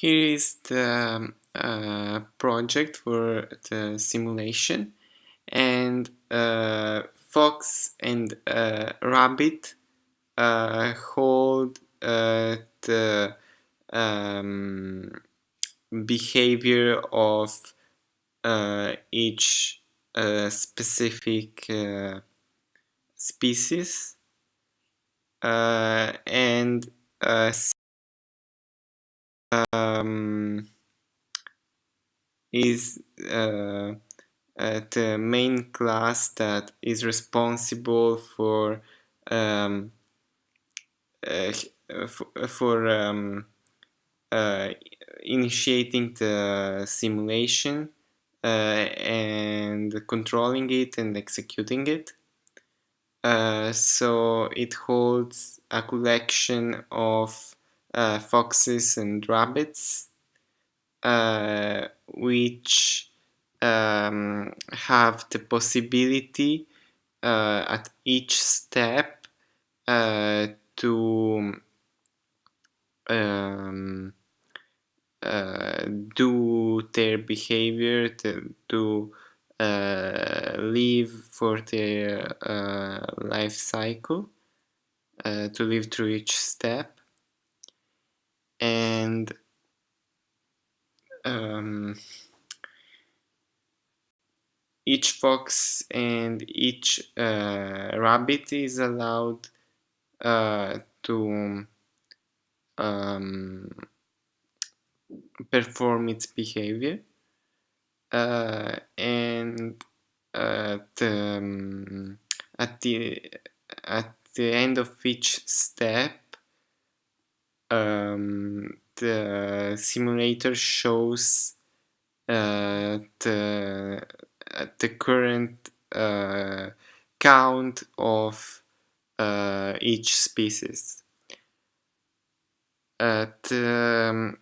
Here is the uh, project for the simulation. And uh, fox and uh, rabbit uh, hold uh, the um, behavior of uh, each specific species. And um, is uh, uh, the main class that is responsible for um, uh, for, um, uh, initiating the simulation uh, and controlling it and executing it. Uh, so it holds a collection of uh, foxes and rabbits, uh, which um, have the possibility uh, at each step uh, to um, uh, do their behavior, to, to uh, live for their life cycle, to live through each step and um, each fox and each uh, rabbit is allowed uh, to um, perform its behavior. Uh, and at, um, at the at the end of each step um, the simulator shows uh, the uh, the current uh, count of uh, each species. Uh, the um,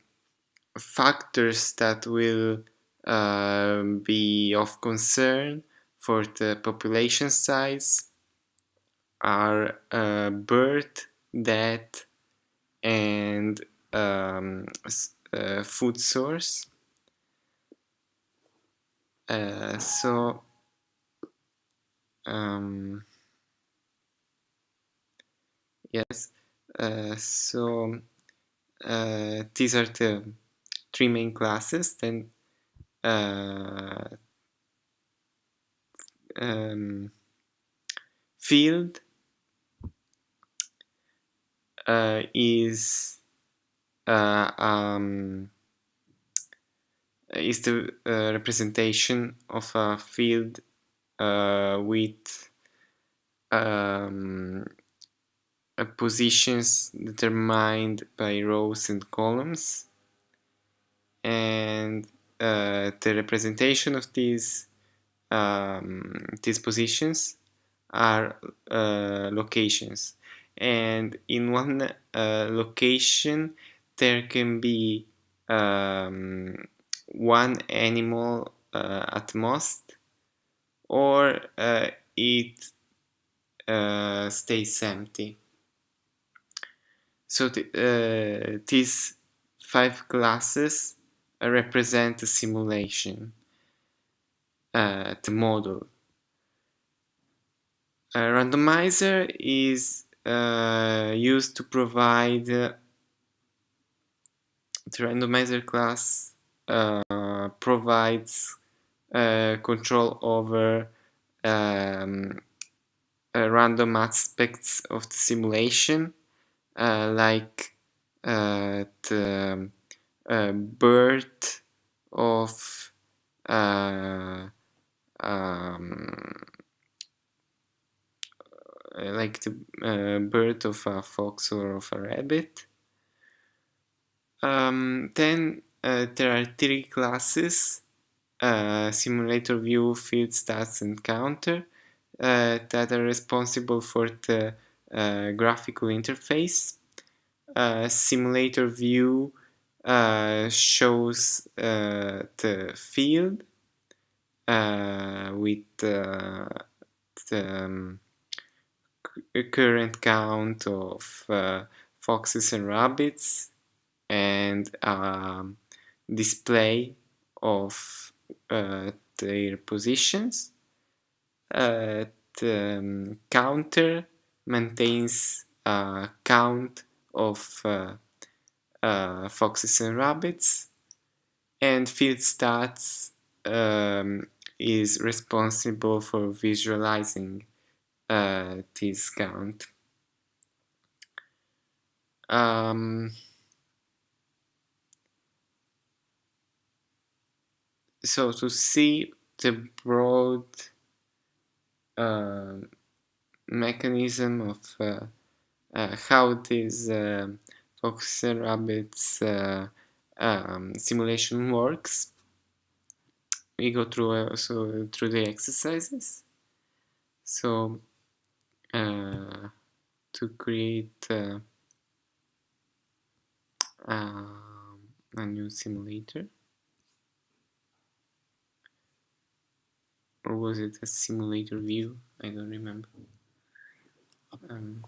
factors that will uh, be of concern for the population size are birth, death, and um, uh, food source. Uh, so um, yes, uh, so uh, these are the three main classes. Then uh, um, field uh, is uh, um, is the uh, representation of a field uh, with um, positions determined by rows and columns. And uh, the representation of these um, these positions are uh, locations and in one uh, location there can be um, one animal uh, at most or uh, it uh, stays empty. So th uh, these five classes represent a simulation uh, the model. A randomizer is uh, used to provide the randomizer class uh, provides uh, control over um, uh, random aspects of the simulation uh, like the birth of um, like the uh, birth of a fox or of a rabbit. Um, then uh, there are three classes, simulator view, field stats and counter, that are responsible for the graphical interface. simulator view uh, shows uh, the field uh, with the um, current count of uh, foxes and rabbits and um, display of uh, their positions. Uh, the um, counter maintains a count of uh, uh, foxes and rabbits and field stats um, is responsible for visualizing uh. Um, so to see the broad uh, mechanism of uh, uh, how this uh, fox and rabbits uh, um, simulation works, we go through also through the exercises. So uh, to create uh, um, a new simulator. Or was it a simulator view? I don't remember. Um,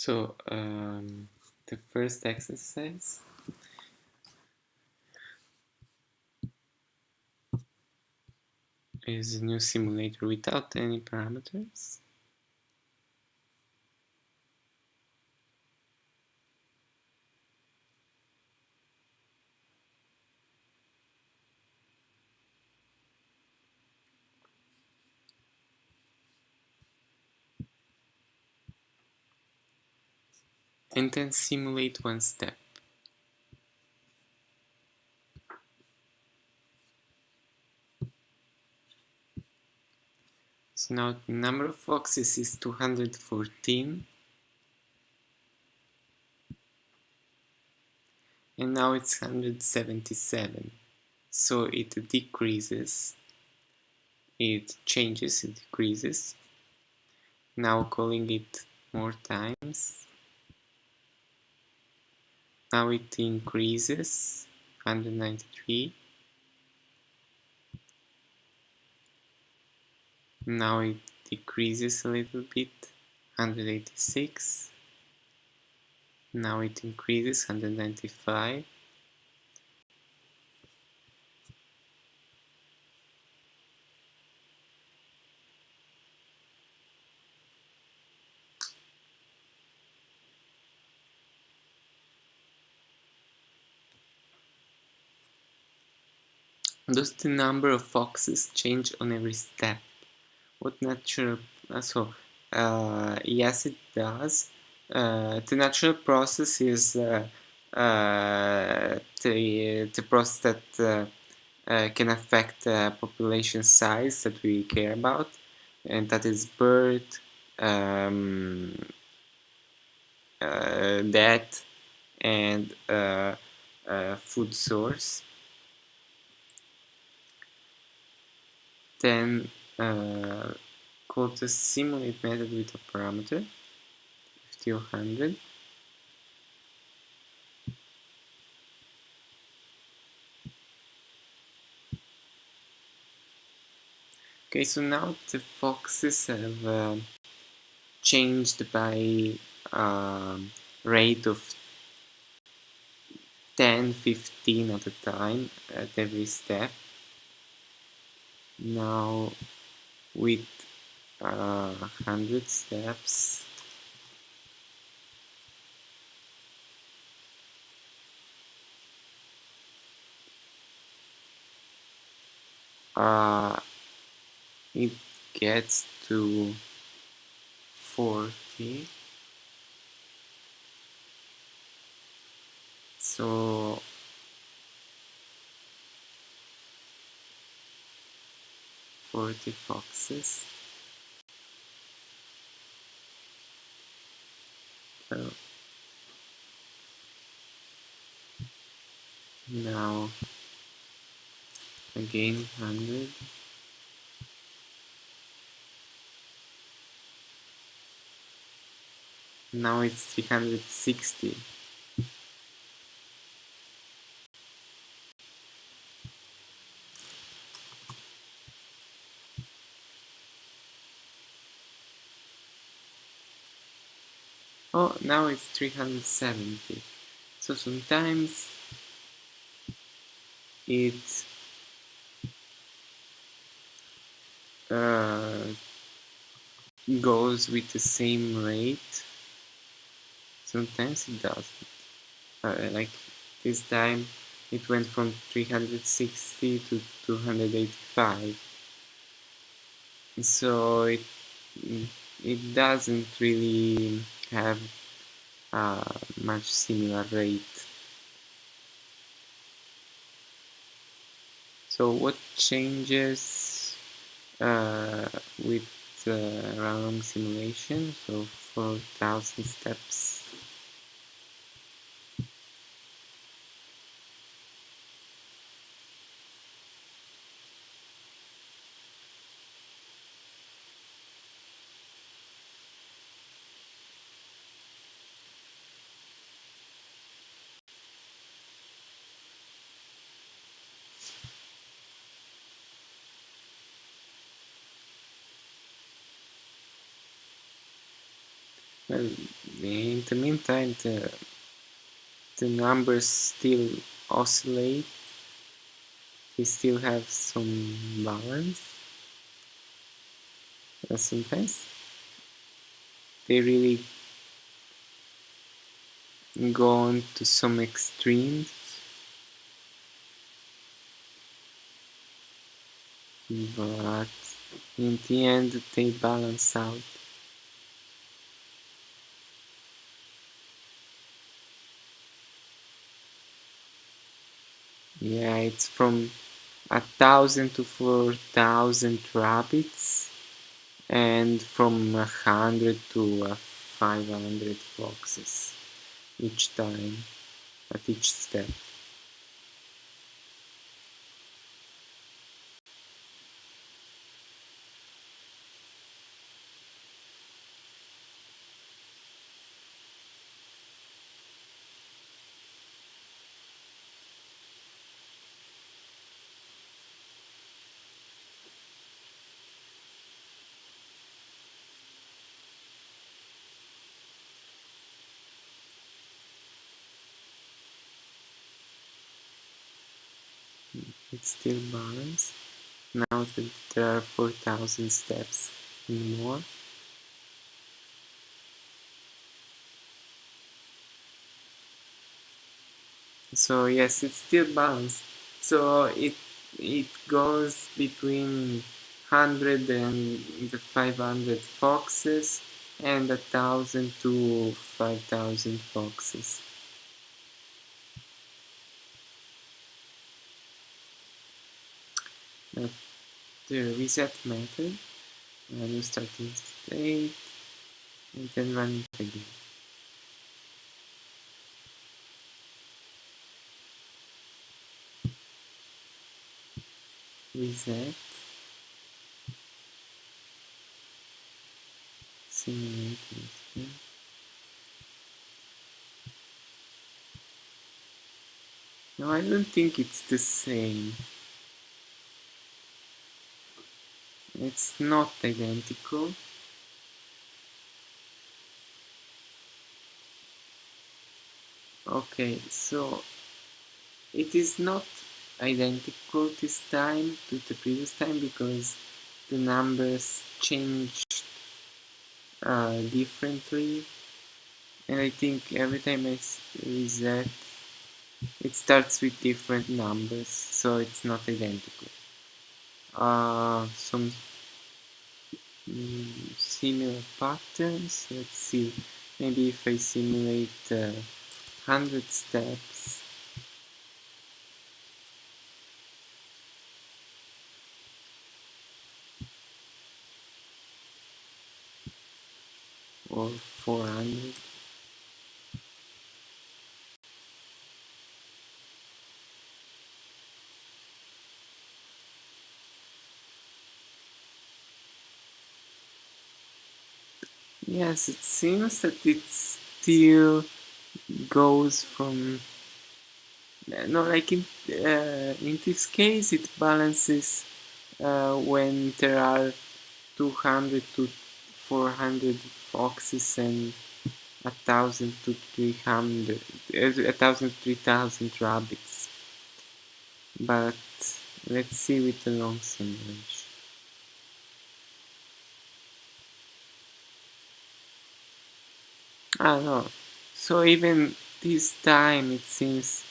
So um, the first exercise is a new simulator without any parameters. And then simulate one step. So now the number of foxes is 214. And now it's 177. So it decreases. It changes, it decreases. Now calling it more times. Now it increases 193 now it decreases a little bit 186 now it increases 195 Does the number of foxes change on every step? what natural uh, so uh, yes it does uh, the natural process is uh, uh, the, the process that uh, can affect population size that we care about and that is birth um, death and food source then uh, called the simulate method with a parameter 50 or 100 Okay, so now the foxes have uh, changed by uh, rate of 10, 15 at a time at every step. Now with uh, 100 steps. Uh, it gets to 40 so 40 foxes. So now again 100 now it's 360 oh now it's 370 so sometimes it uh, goes with the same rate. Sometimes it doesn't. Uh, like this time it went from 360 to 285 so it it doesn't really have a much similar rate. So what changes uh, with uh, random simulation? So 4000 steps Well, in the meantime, the, the numbers still oscillate. They still have some balance. And sometimes they really go on to some extremes. But in the end, they balance out. It's from a thousand to four thousand rabbits and from a hundred to five hundred foxes each time at each step. It's still balanced. Now that there are 4000 steps and more. So yes it's still balanced. So it it goes between 100 and the 500 foxes and a thousand to 5000 foxes the reset method new starting state and then run it again. Reset simulate No, I don't think it's the same. It's not identical. Okay so it is not identical this time to the previous time because the numbers changed uh, differently. And I think every time I reset it starts with different numbers so it's not identical. Uh, some Similar patterns. Let's see. Maybe if I simulate uh, 100 steps or 400 Yes, it seems that it still goes from no like in uh, in this case it balances uh, when there are 200 to 400 foxes and a thousand to 300 a thousand three thousand rabbits. But let's see with the long range Don't know. So even this time it seems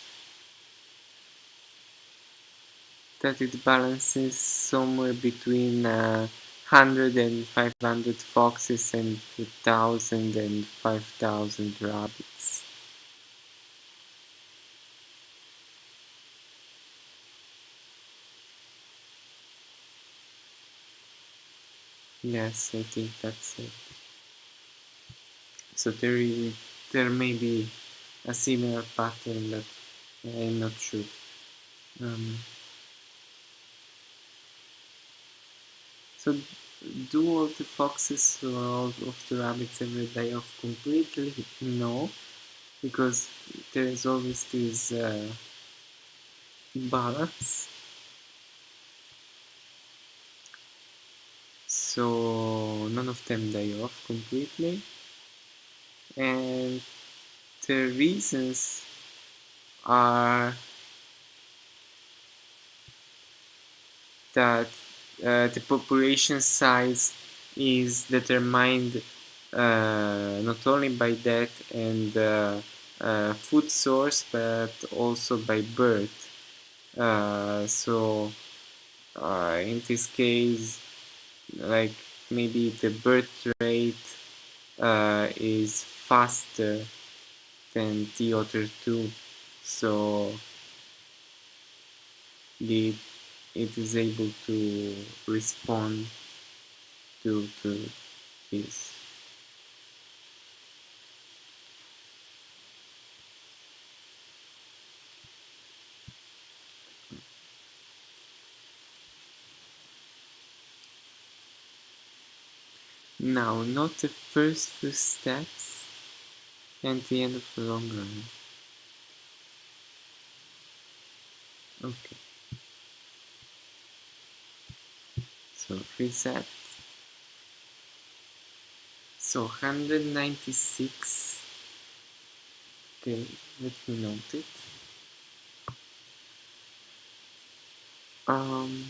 that it balances somewhere between uh, 100 and 500 foxes and 1000 and 5000 rabbits. Yes, I think that's it. So there is, there may be a similar pattern but I'm not sure. Um, so do all the foxes or all of the rabbits ever die off completely? No, because there is always this uh, balance. So none of them die off completely and the reasons are that uh, the population size is determined uh, not only by that and uh, uh food source but also by birth. Uh, so uh, in this case like maybe the birth rate is faster than the other two. So the it is able to respond to to this. Now not the first few steps and the end of the long run. Okay. So reset. So 196. Okay, let me note it. Um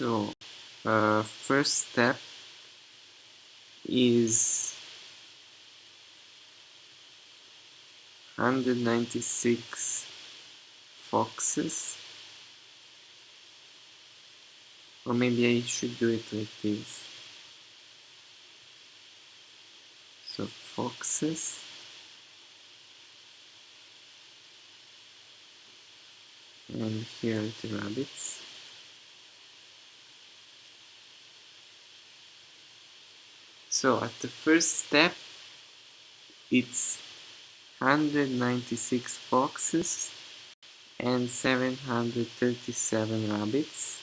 So, uh, first step is 196 foxes. Or maybe I should do it like this. So foxes. And here the rabbits So at the first step, it's 196 foxes and 737 rabbits.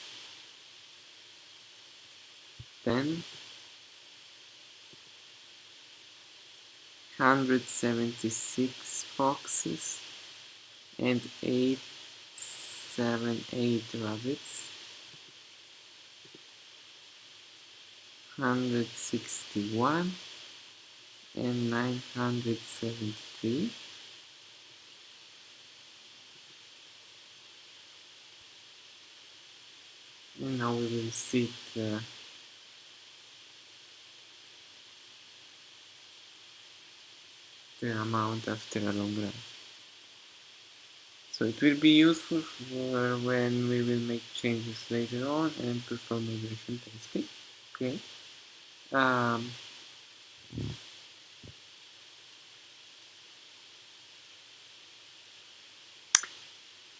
Then 176 foxes and 878 rabbits. 161 and 973 and now we will see the the amount after a long run. So it will be useful for when we will make changes later on and perform regression testing. Okay. Um,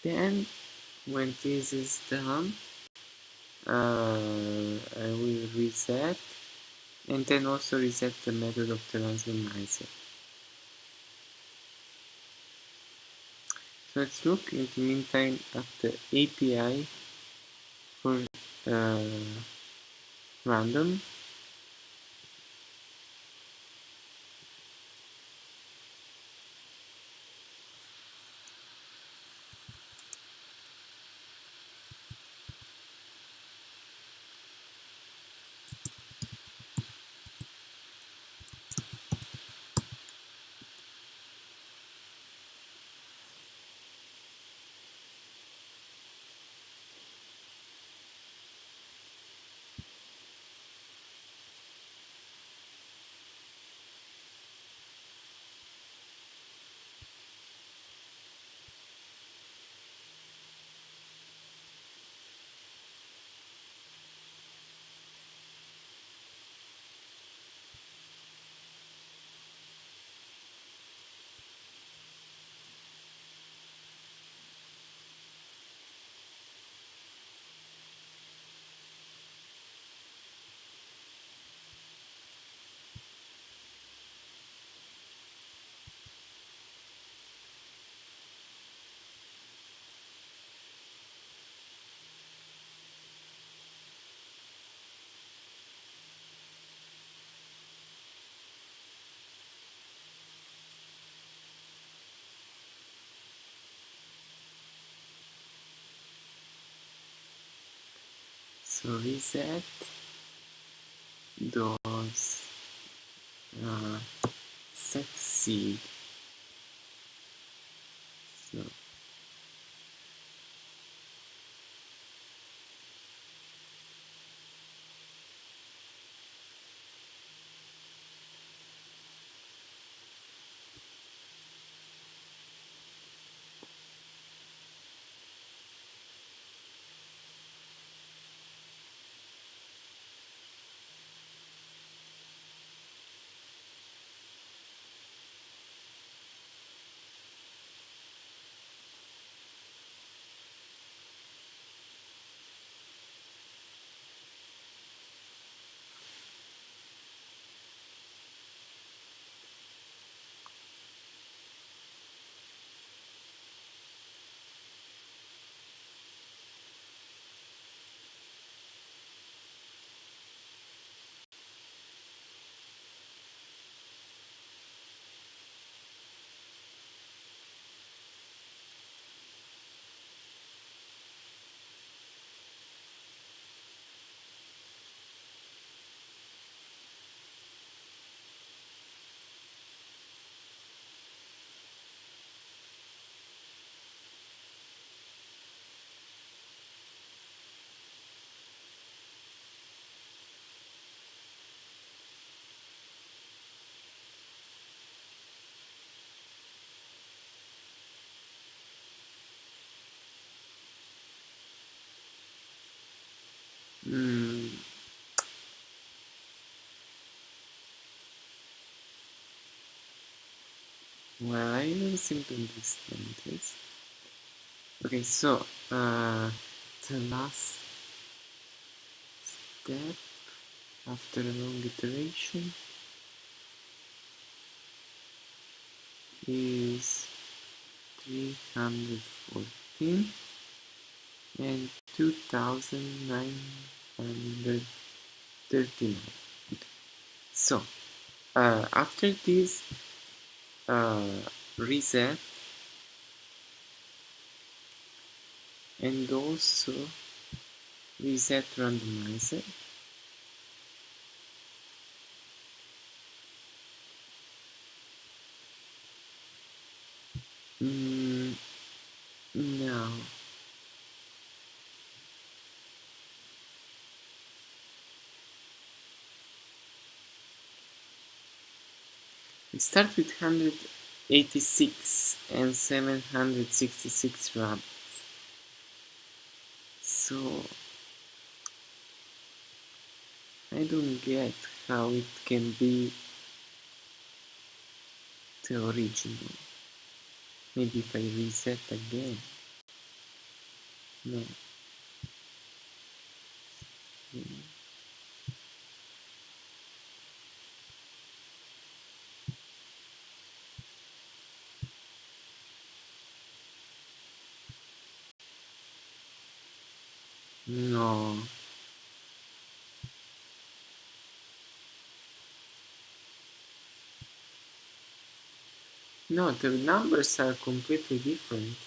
then when this is done, uh, I will reset and then also reset the method of the randomizer. let's look in the meantime at the API for uh, random reset. Those uh, set seed so mm, well I don't seem to understand this okay so uh, the last step after a long iteration is 314 and 2939 so uh, after this uh, reset. And also reset randomizer mm, now Start with 186 and 766 rabbits. So I don't get how it can be the original. Maybe if I reset again. No. No. No, the numbers are completely different.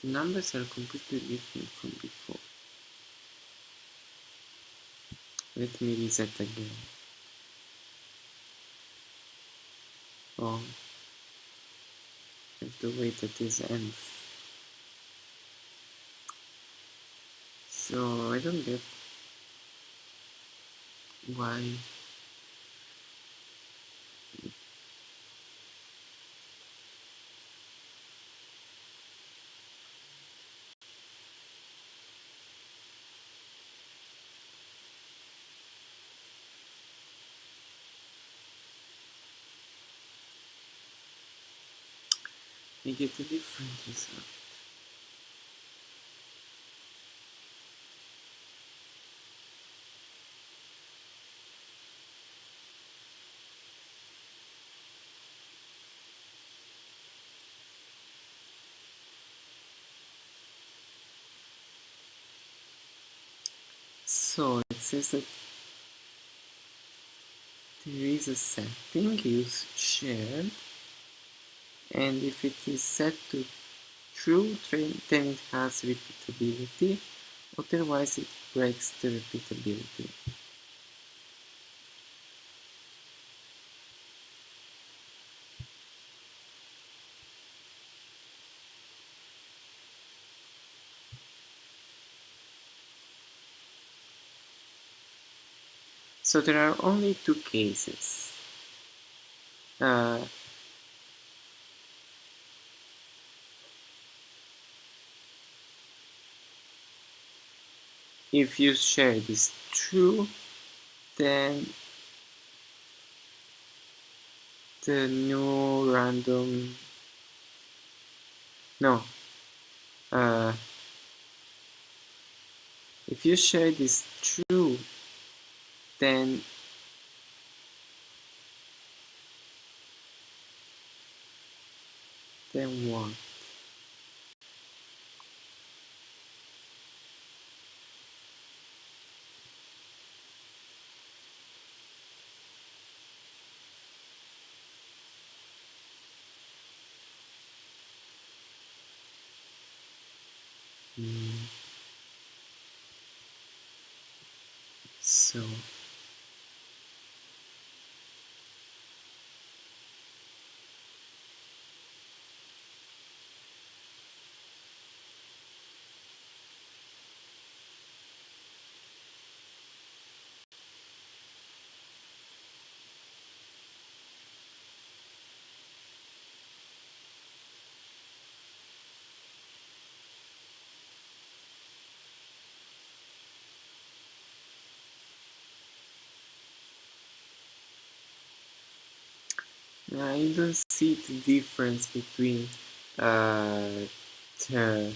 The numbers are completely different from before. Let me reset again. Oh, I have to wait at this ends. So I don't get why I get a different result. So it says that there is a setting use shared and if it is set to true then it has repeatability otherwise it breaks the repeatability. So there are only two cases. Uh, if you shared this true, then the new random no uh, if you shared this true then what mm. so I don't see the difference between uh, the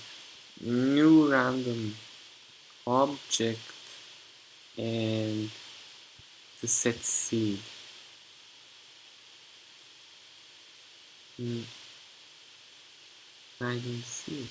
new random object and the set seed. Mm. I don't see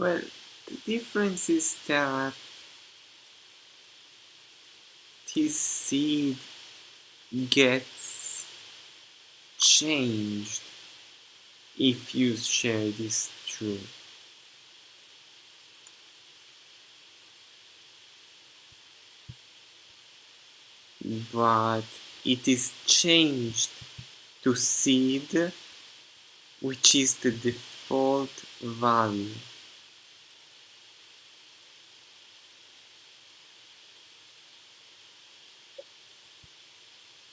Well, the difference is that this seed gets changed if you share this true. But it is changed to seed which is the default value.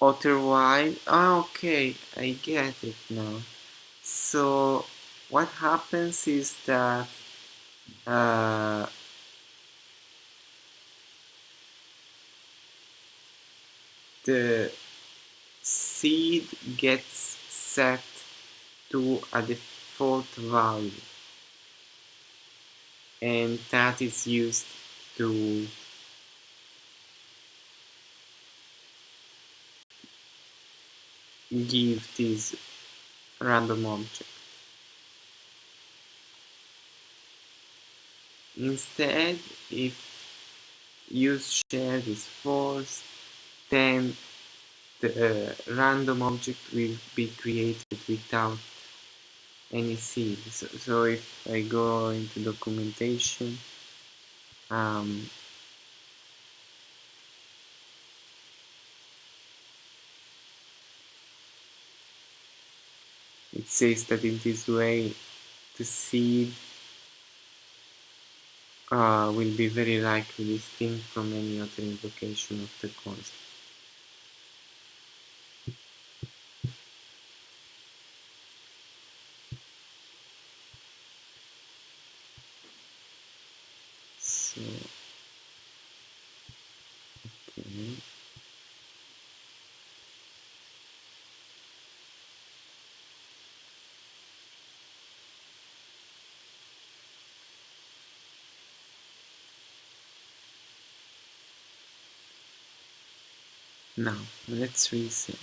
Otherwise, ah, okay, I get it now. So what happens is that uh, the seed gets set to a default value and that is used to give this random object. Instead, if use shared is false, then the uh, random object will be created without any seed. So, so if I go into documentation, um, it says that in this way the seed uh, will be very likely distinct from any other invocation of the constant. So, okay. Now, let's reset.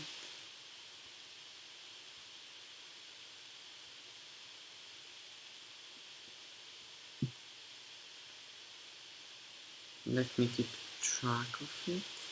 Let me keep track of it.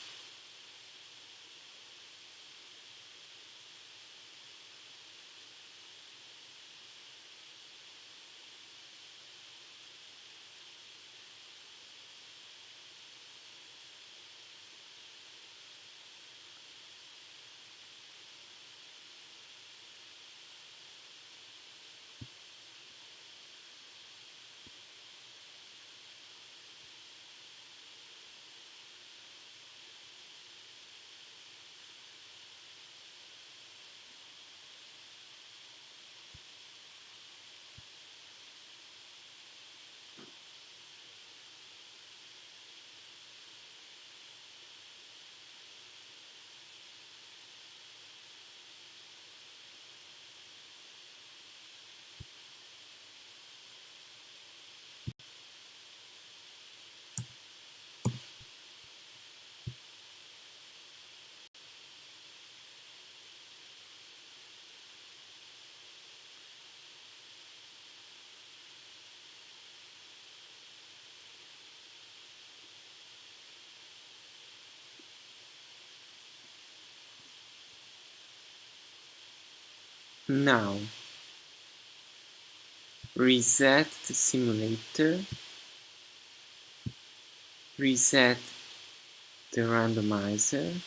Now, reset the simulator, reset the randomizer,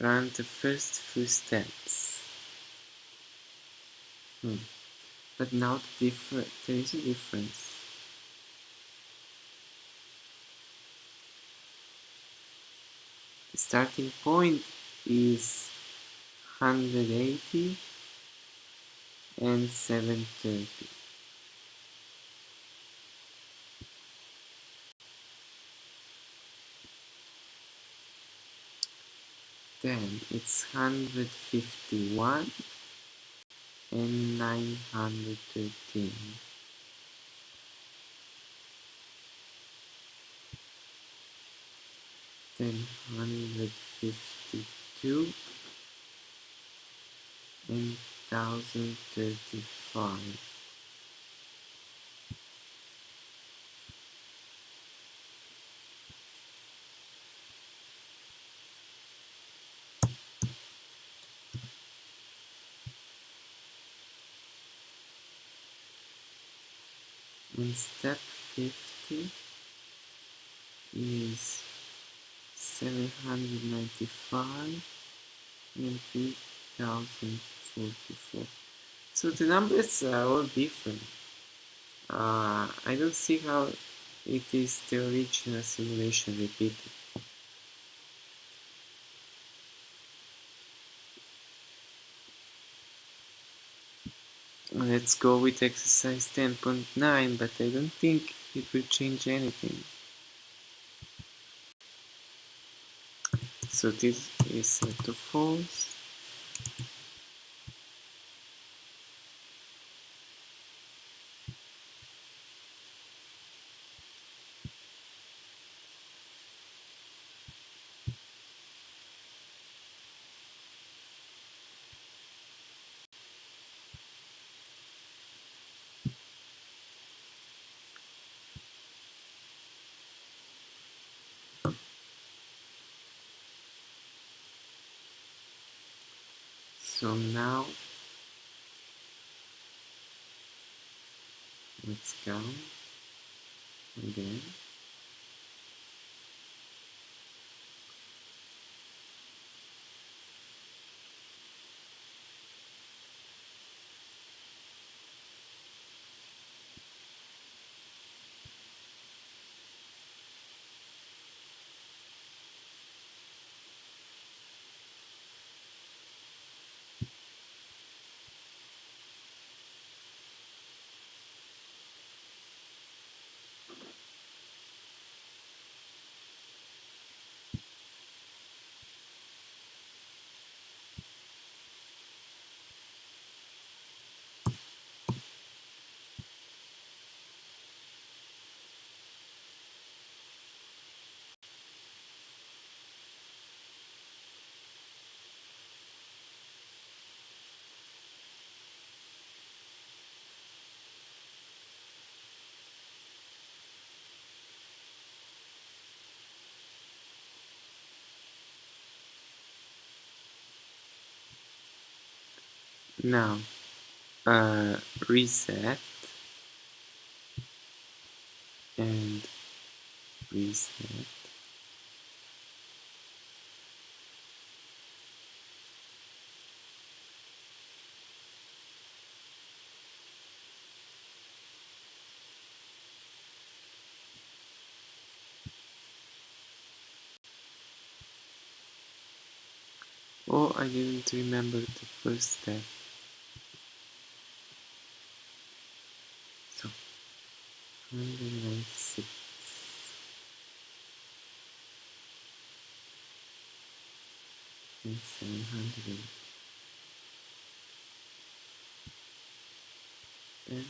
run the first few steps. Hmm. But now the there is a difference. Starting point is 180 and 730. Then it's 151 and 913. Then 152 and 3035 in step 50 is 795 and 3044 so the numbers are all different. Uh, I don't see how it is the original simulation repeated. Let's go with exercise 10.9, but I don't think it will change anything. So this is set to false. So now let's go again. Now uh, reset and reset Oh, I didn't remember the first step. 196. And 700. Then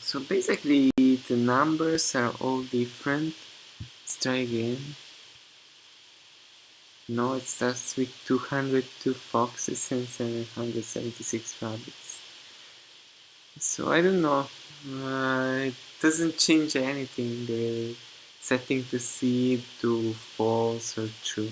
So basically the numbers are all different. Let's try again. No, it starts with 202 foxes and 776 rabbits. So I don't know. Uh, it doesn't change anything. The setting the seed to false or true.